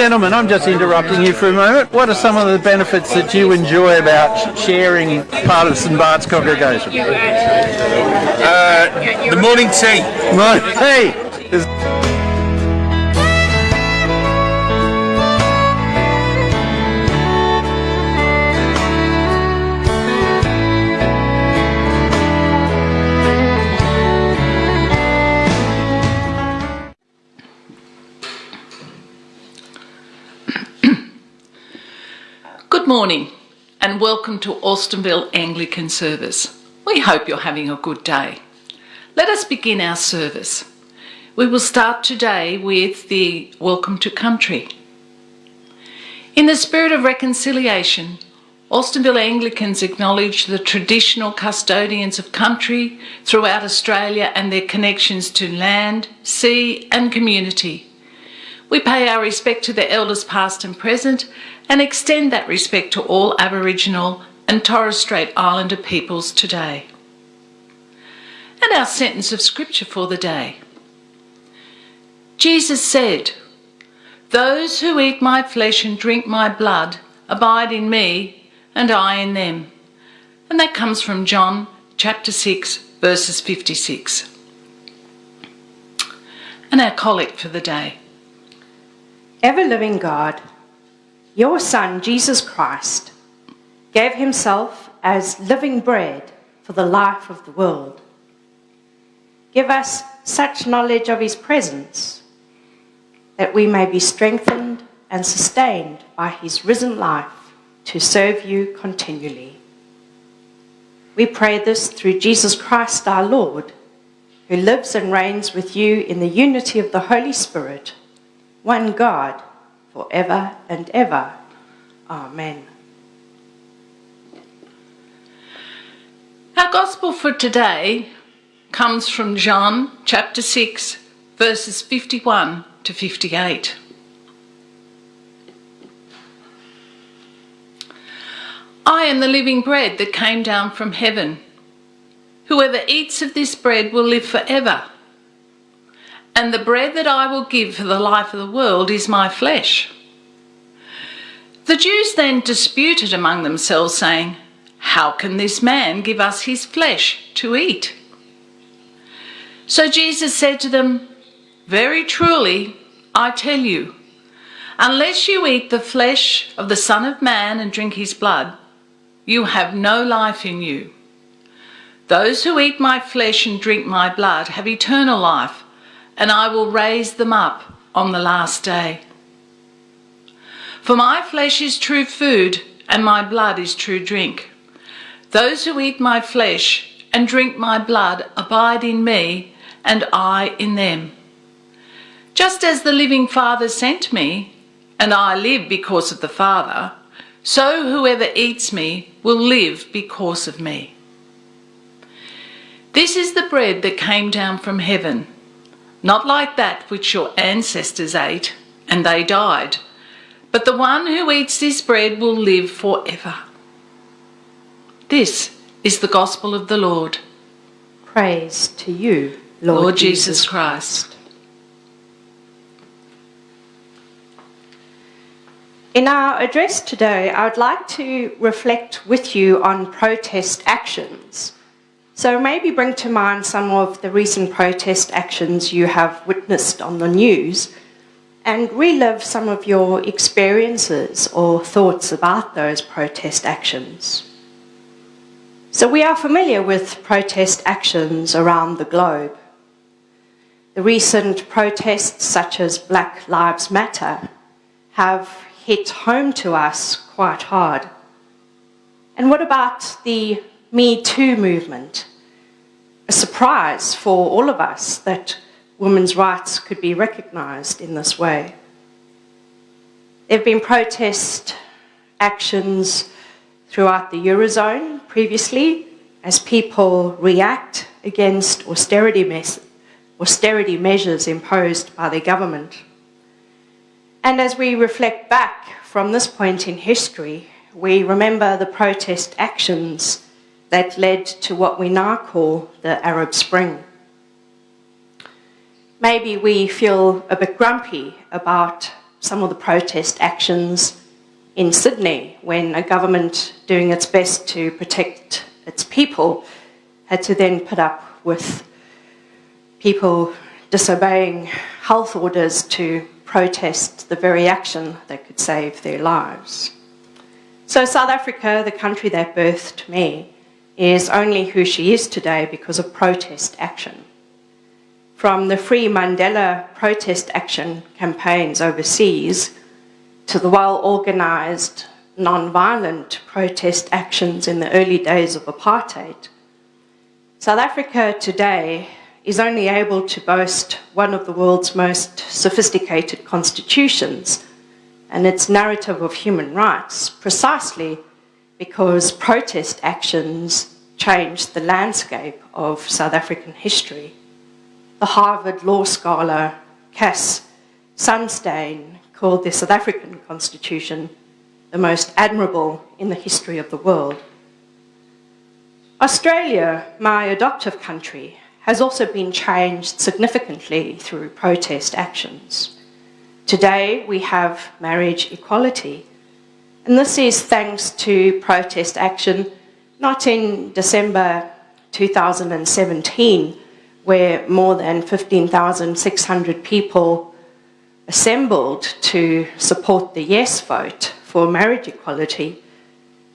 Gentlemen, I'm just interrupting you for a moment. What are some of the benefits that you enjoy about sharing part of St Bart's congregation? Uh, the morning tea. Right, hey! Morning and welcome to Alstonville Anglican Service. We hope you're having a good day. Let us begin our service. We will start today with the Welcome to Country. In the spirit of reconciliation, Alstonville Anglicans acknowledge the traditional custodians of country throughout Australia and their connections to land, sea and community. We pay our respect to the elders past and present and extend that respect to all Aboriginal and Torres Strait Islander peoples today. And our sentence of scripture for the day. Jesus said, Those who eat my flesh and drink my blood abide in me and I in them. And that comes from John chapter 6 verses 56. And our collect for the day. Ever living God, your Son, Jesus Christ, gave himself as living bread for the life of the world. Give us such knowledge of his presence that we may be strengthened and sustained by his risen life to serve you continually. We pray this through Jesus Christ our Lord, who lives and reigns with you in the unity of the Holy Spirit one God, forever and ever. Amen. Our gospel for today comes from John chapter 6, verses 51 to 58. I am the living bread that came down from heaven. Whoever eats of this bread will live forever. And the bread that I will give for the life of the world is my flesh. The Jews then disputed among themselves, saying, How can this man give us his flesh to eat? So Jesus said to them, Very truly, I tell you, unless you eat the flesh of the Son of Man and drink his blood, you have no life in you. Those who eat my flesh and drink my blood have eternal life, and I will raise them up on the last day. For my flesh is true food, and my blood is true drink. Those who eat my flesh and drink my blood abide in me, and I in them. Just as the living Father sent me, and I live because of the Father, so whoever eats me will live because of me. This is the bread that came down from heaven, not like that which your ancestors ate, and they died, but the one who eats this bread will live forever. This is the gospel of the Lord. Praise to you, Lord, Lord Jesus Christ. In our address today, I would like to reflect with you on protest actions. So maybe bring to mind some of the recent protest actions you have witnessed on the news and relive some of your experiences or thoughts about those protest actions. So we are familiar with protest actions around the globe. The recent protests such as Black Lives Matter have hit home to us quite hard. And what about the Me Too movement? Surprise for all of us that women's rights could be recognised in this way. There have been protest actions throughout the Eurozone previously as people react against austerity, austerity measures imposed by their government. And as we reflect back from this point in history, we remember the protest actions that led to what we now call the Arab Spring. Maybe we feel a bit grumpy about some of the protest actions in Sydney when a government doing its best to protect its people had to then put up with people disobeying health orders to protest the very action that could save their lives. So South Africa, the country that birthed me, is only who she is today because of protest action. From the Free Mandela protest action campaigns overseas to the well-organised, non-violent protest actions in the early days of apartheid, South Africa today is only able to boast one of the world's most sophisticated constitutions and its narrative of human rights precisely because protest actions changed the landscape of South African history. The Harvard law scholar Cass Sunstein called the South African Constitution the most admirable in the history of the world. Australia, my adoptive country, has also been changed significantly through protest actions. Today we have marriage equality, and this is thanks to protest action not in December 2017, where more than 15,600 people assembled to support the yes vote for marriage equality.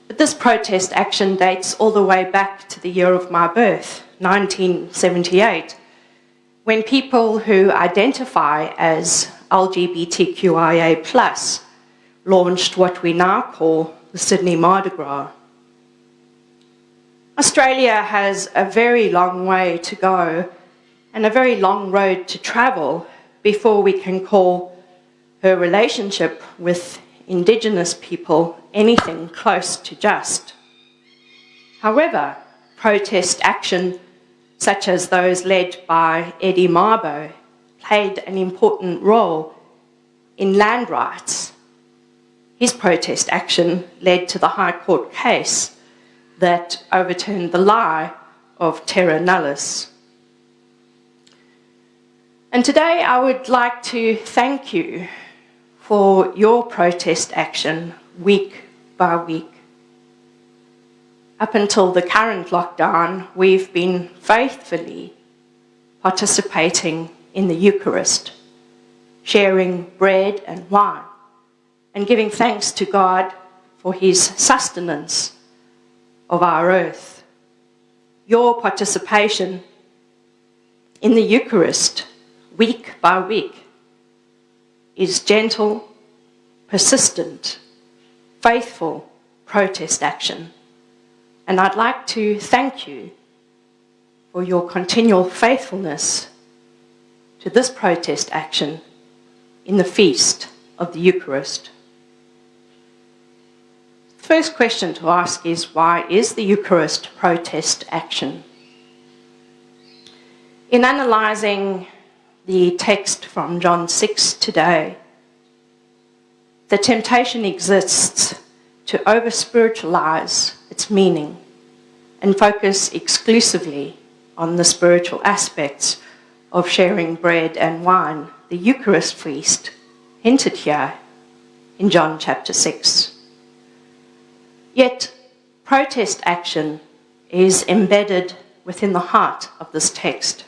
But this protest action dates all the way back to the year of my birth, 1978, when people who identify as LGBTQIA launched what we now call the Sydney Mardi Gras. Australia has a very long way to go and a very long road to travel before we can call her relationship with Indigenous people anything close to just. However, protest action such as those led by Eddie Mabo played an important role in land rights. His protest action led to the High Court case that overturned the lie of terra nullius. And today I would like to thank you for your protest action week by week. Up until the current lockdown, we've been faithfully participating in the Eucharist, sharing bread and wine, and giving thanks to God for his sustenance of our earth. Your participation in the Eucharist, week by week, is gentle, persistent, faithful protest action and I'd like to thank you for your continual faithfulness to this protest action in the feast of the Eucharist. First question to ask is why is the Eucharist protest action? In analysing the text from John 6 today, the temptation exists to over spiritualise its meaning and focus exclusively on the spiritual aspects of sharing bread and wine, the Eucharist feast, hinted here in John chapter 6. Yet, protest action is embedded within the heart of this text.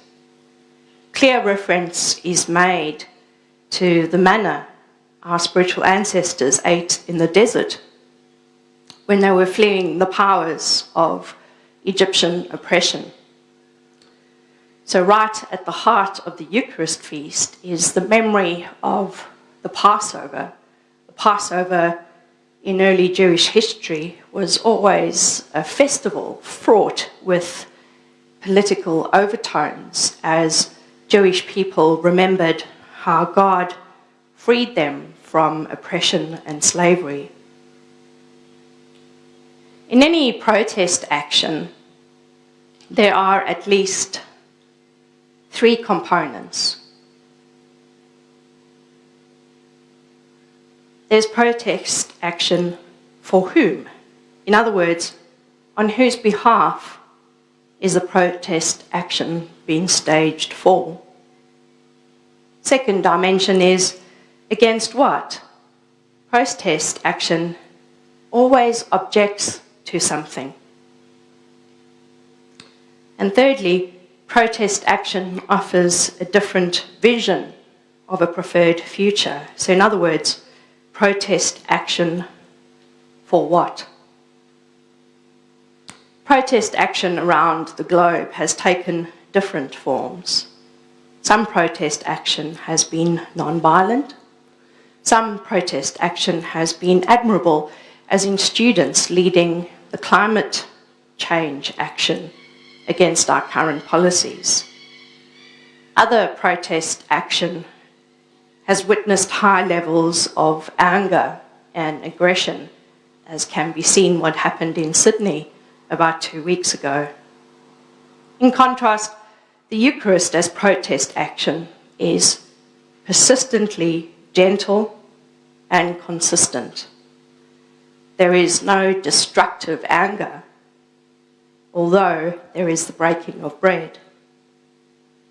Clear reference is made to the manna our spiritual ancestors ate in the desert when they were fleeing the powers of Egyptian oppression. So right at the heart of the Eucharist feast is the memory of the Passover. The Passover in early Jewish history was always a festival fraught with political overtones as Jewish people remembered how God freed them from oppression and slavery. In any protest action, there are at least three components. There's protest action for whom? In other words, on whose behalf is the protest action being staged for? Second dimension is Against what? Protest action always objects to something. And thirdly, protest action offers a different vision of a preferred future. So, in other words, protest action for what? Protest action around the globe has taken different forms. Some protest action has been non-violent. Some protest action has been admirable, as in students leading the climate change action against our current policies. Other protest action has witnessed high levels of anger and aggression, as can be seen what happened in Sydney about two weeks ago. In contrast, the Eucharist as protest action is persistently gentle and consistent. There is no destructive anger, although there is the breaking of bread.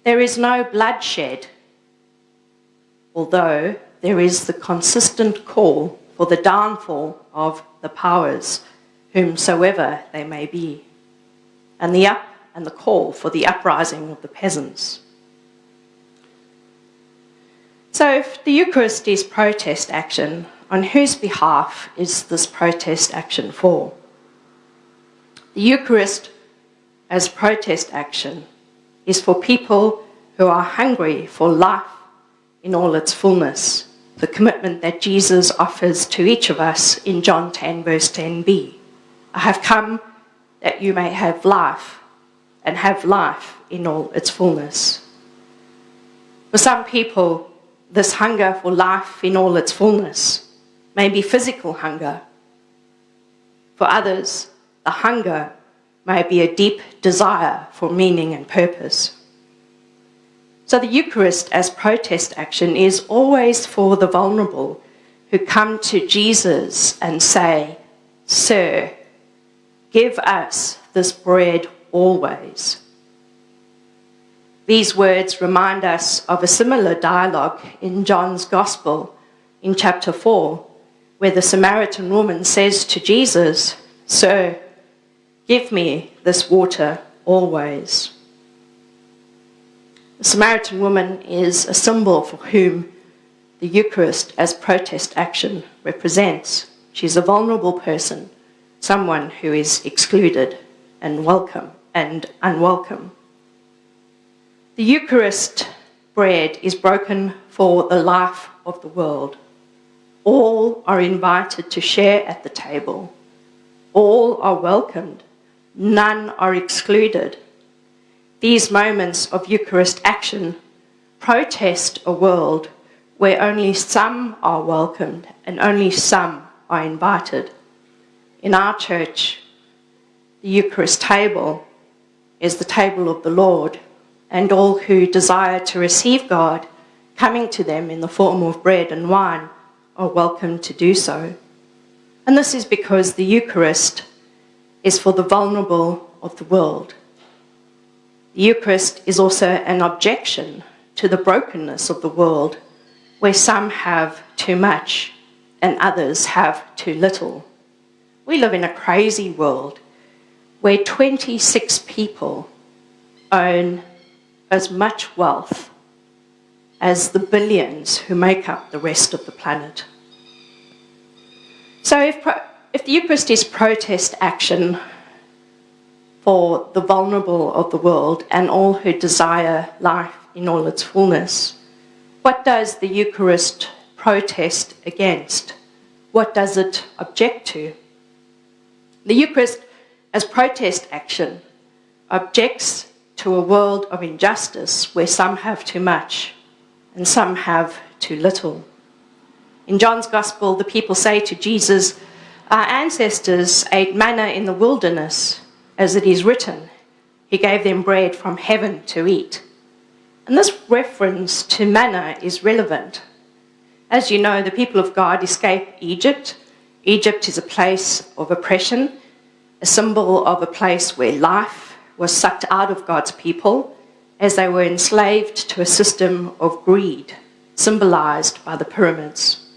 There is no bloodshed, although there is the consistent call for the downfall of the powers, whomsoever they may be, and the up and the call for the uprising of the peasants. So, if the Eucharist is protest action, on whose behalf is this protest action for? The Eucharist, as protest action, is for people who are hungry for life in all its fullness, the commitment that Jesus offers to each of us in John 10, verse 10b. I have come that you may have life and have life in all its fullness. For some people, this hunger for life in all its fullness may be physical hunger. For others, the hunger may be a deep desire for meaning and purpose. So the Eucharist as protest action is always for the vulnerable who come to Jesus and say, Sir, give us this bread always. These words remind us of a similar dialogue in John's Gospel in chapter 4, where the Samaritan woman says to Jesus, Sir, give me this water always. The Samaritan woman is a symbol for whom the Eucharist as protest action represents. She's a vulnerable person, someone who is excluded and welcome and unwelcome. The Eucharist bread is broken for the life of the world. All are invited to share at the table. All are welcomed. None are excluded. These moments of Eucharist action protest a world where only some are welcomed and only some are invited. In our church, the Eucharist table is the table of the Lord, and all who desire to receive God coming to them in the form of bread and wine are welcome to do so. And this is because the Eucharist is for the vulnerable of the world. The Eucharist is also an objection to the brokenness of the world, where some have too much and others have too little. We live in a crazy world where 26 people own as much wealth as the billions who make up the rest of the planet. So, if, if the Eucharist is protest action for the vulnerable of the world and all who desire life in all its fullness, what does the Eucharist protest against? What does it object to? The Eucharist as protest action, objects to a world of injustice where some have too much and some have too little. In John's Gospel, the people say to Jesus, Our ancestors ate manna in the wilderness, as it is written, He gave them bread from heaven to eat. And this reference to manna is relevant. As you know, the people of God escaped Egypt. Egypt is a place of oppression a symbol of a place where life was sucked out of God's people as they were enslaved to a system of greed symbolized by the pyramids.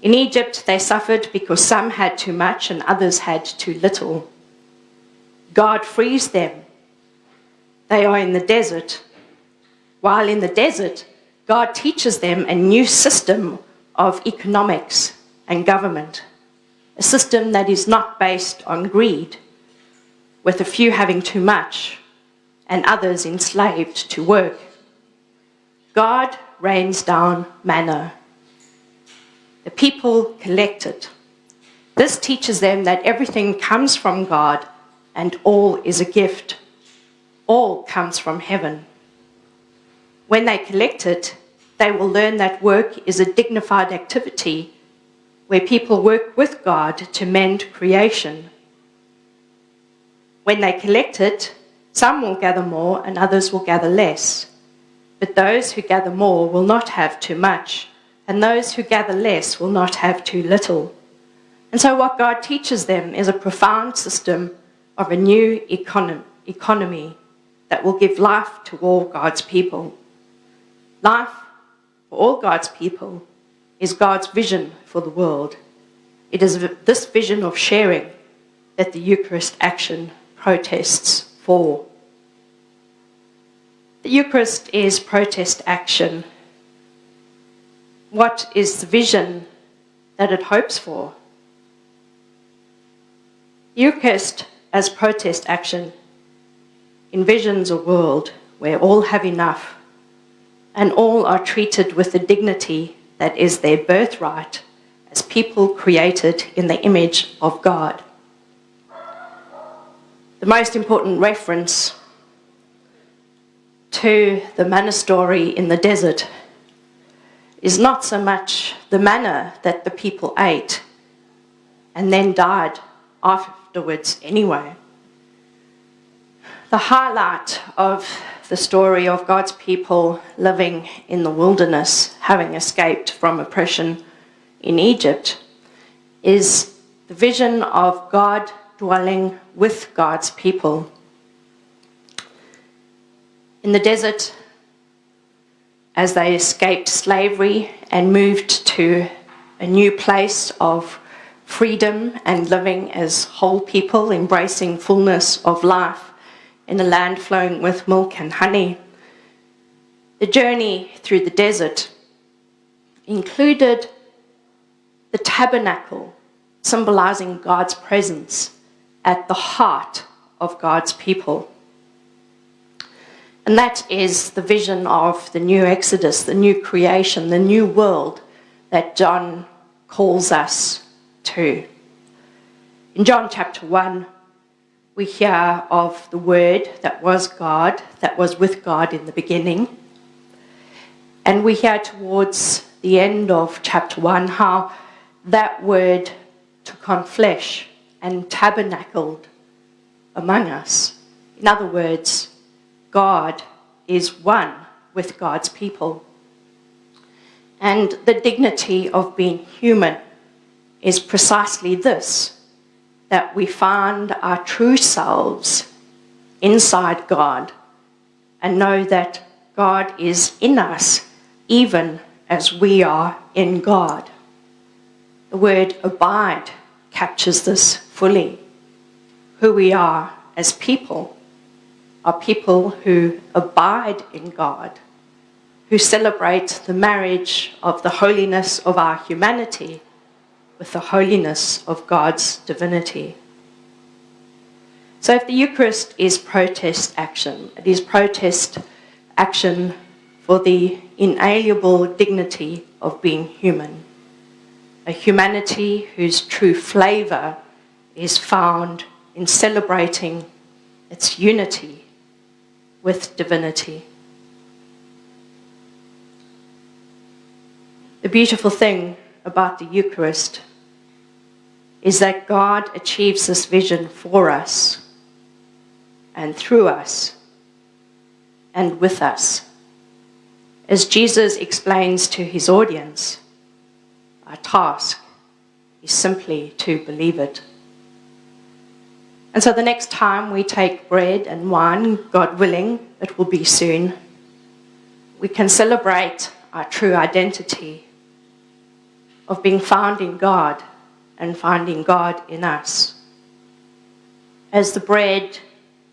In Egypt, they suffered because some had too much and others had too little. God frees them. They are in the desert. While in the desert, God teaches them a new system of economics and government, a system that is not based on greed, with a few having too much and others enslaved to work. God rains down manna. The people collect it. This teaches them that everything comes from God and all is a gift. All comes from heaven. When they collect it, they will learn that work is a dignified activity where people work with God to mend creation. When they collect it, some will gather more and others will gather less. But those who gather more will not have too much, and those who gather less will not have too little. And so, what God teaches them is a profound system of a new econom economy that will give life to all God's people. Life for all God's people is God's vision for the world. It is this vision of sharing that the Eucharist action protests for. The Eucharist is protest action. What is the vision that it hopes for? Eucharist as protest action envisions a world where all have enough and all are treated with the dignity that is their birthright as people created in the image of God. The most important reference to the manna story in the desert is not so much the manna that the people ate and then died afterwards anyway. The highlight of the story of God's people living in the wilderness, having escaped from oppression in Egypt, is the vision of God dwelling with God's people in the desert as they escaped slavery and moved to a new place of freedom and living as whole people, embracing fullness of life in a land flowing with milk and honey. The journey through the desert included the tabernacle, symbolizing God's presence at the heart of God's people. And that is the vision of the new Exodus, the new creation, the new world that John calls us to. In John chapter 1, we hear of the Word that was God, that was with God in the beginning. And we hear towards the end of chapter 1 how that Word took on flesh and tabernacled among us. In other words, God is one with God's people. And the dignity of being human is precisely this that we find our true selves inside God and know that God is in us even as we are in God. The word abide captures this fully. Who we are as people are people who abide in God, who celebrate the marriage of the holiness of our humanity with the holiness of God's divinity. So if the Eucharist is protest action, it is protest action for the inalienable dignity of being human, a humanity whose true flavour is found in celebrating its unity with divinity. The beautiful thing about the Eucharist is that God achieves this vision for us and through us and with us. As Jesus explains to his audience, our task is simply to believe it. And so the next time we take bread and wine, God willing, it will be soon, we can celebrate our true identity of being found in God and finding God in us. As the bread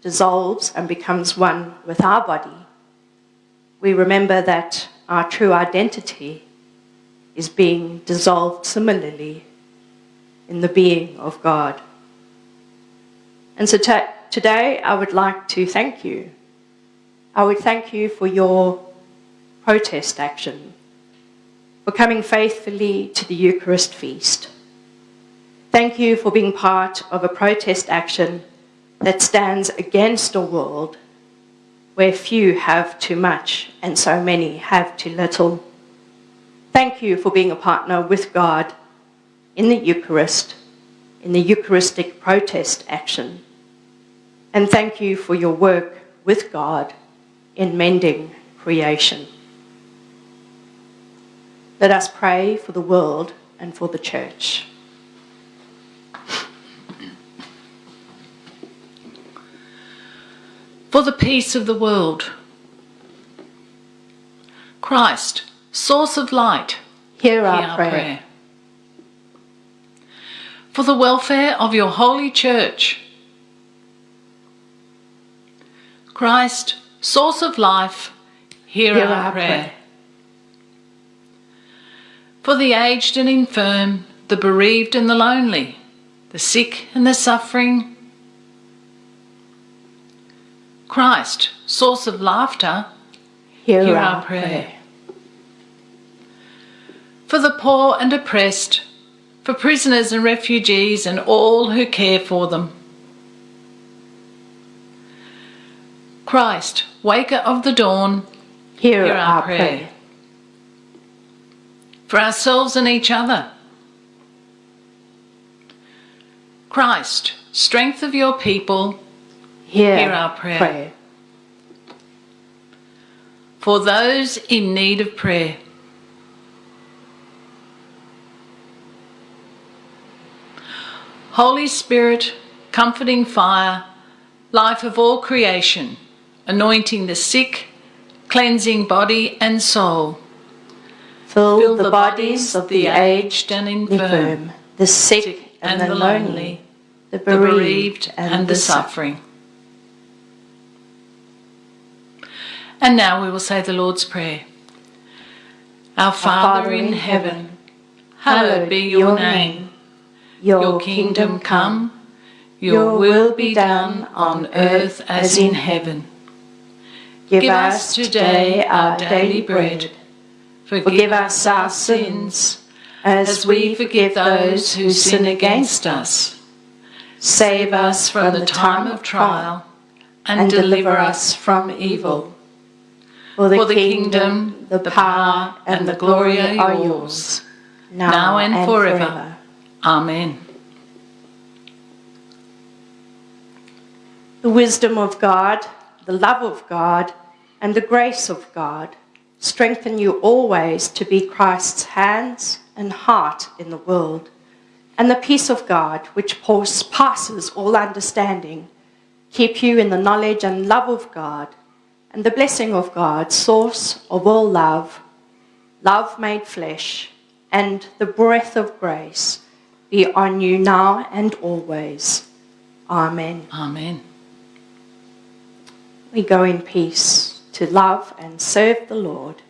dissolves and becomes one with our body, we remember that our true identity is being dissolved similarly in the being of God. And so today I would like to thank you. I would thank you for your protest action, for coming faithfully to the Eucharist feast. Thank you for being part of a protest action that stands against a world where few have too much and so many have too little. Thank you for being a partner with God in the Eucharist, in the Eucharistic protest action. And thank you for your work with God in mending creation. Let us pray for the world and for the church. For the peace of the world. Christ, source of light, hear our, hear our prayer. prayer. For the welfare of your holy church. Christ, source of life, hear, hear our, our prayer. prayer. For the aged and infirm, the bereaved and the lonely, the sick and the suffering. Christ, source of laughter, hear, hear our, our prayer. prayer. For the poor and oppressed, for prisoners and refugees and all who care for them. Christ, waker of the dawn, hear, hear our, our prayer. prayer. For ourselves and each other. Christ, strength of your people, hear, hear our prayer. prayer. For those in need of prayer. Holy Spirit, comforting fire, life of all creation, anointing the sick, cleansing body and soul. Fill, Fill the, the bodies of the aged and infirm, the sick and, and the lonely, the bereaved, the bereaved and, and the suffering. And now we will say the Lord's Prayer. Our Father, Father in heaven, hallowed be your name. Your kingdom come, your will be done on earth as in heaven. Give us today our daily bread. Forgive us our sins, as we forgive those who sin against us. Save us from the time of trial, and deliver us from evil. For the kingdom, the power, and the glory are yours, now and forever. Amen. The wisdom of God, the love of God, and the grace of God strengthen you always to be Christ's hands and heart in the world. And the peace of God, which passes all understanding, keep you in the knowledge and love of God, and the blessing of God, source of all love, love made flesh, and the breath of grace be on you now and always. Amen. Amen. We go in peace to love and serve the Lord.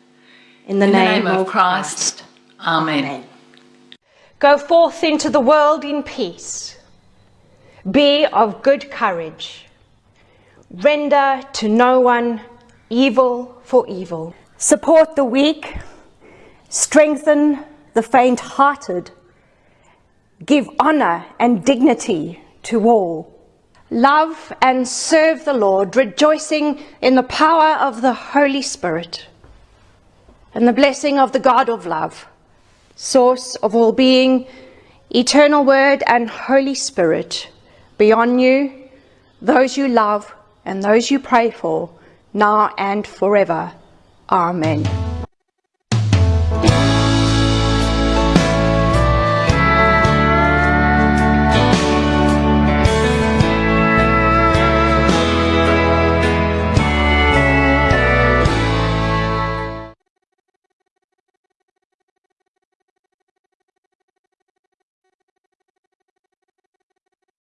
In the, in name, the name, of Christ. Christ. Amen. Amen. Go forth into the world in peace. Be of good courage. Render to no one evil for evil. Support the weak. Strengthen the faint hearted Give honor and dignity to all. Love and serve the Lord, rejoicing in the power of the Holy Spirit and the blessing of the God of love, source of all being, eternal word and Holy Spirit, be on you, those you love and those you pray for, now and forever. Amen.